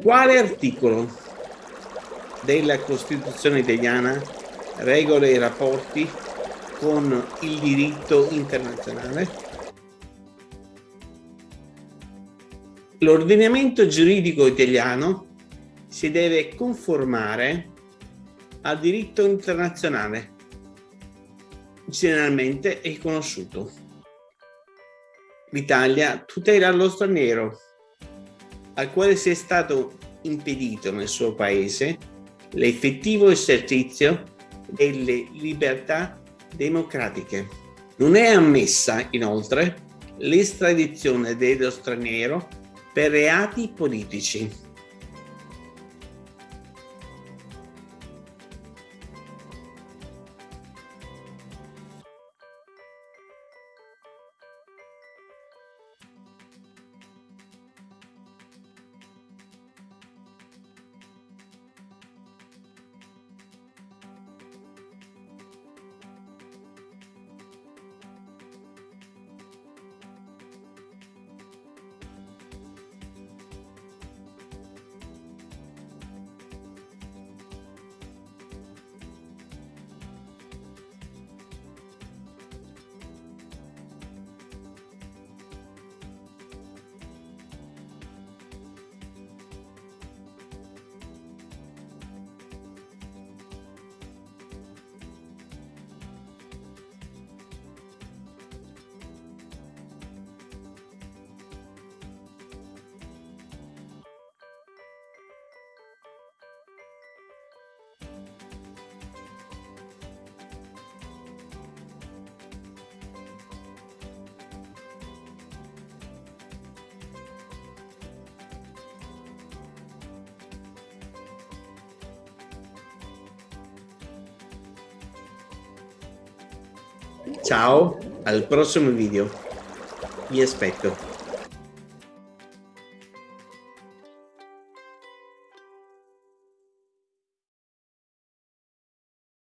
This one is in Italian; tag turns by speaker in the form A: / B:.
A: Quale articolo della Costituzione italiana regola i rapporti con il diritto internazionale? L'ordinamento giuridico italiano si deve conformare al diritto internazionale, generalmente è conosciuto. L'Italia tutela lo straniero, al quale sia stato impedito nel suo paese l'effettivo esercizio delle libertà democratiche. Non è ammessa, inoltre, l'estradizione dello straniero per reati politici. Ciao, al prossimo video. Vi aspetto.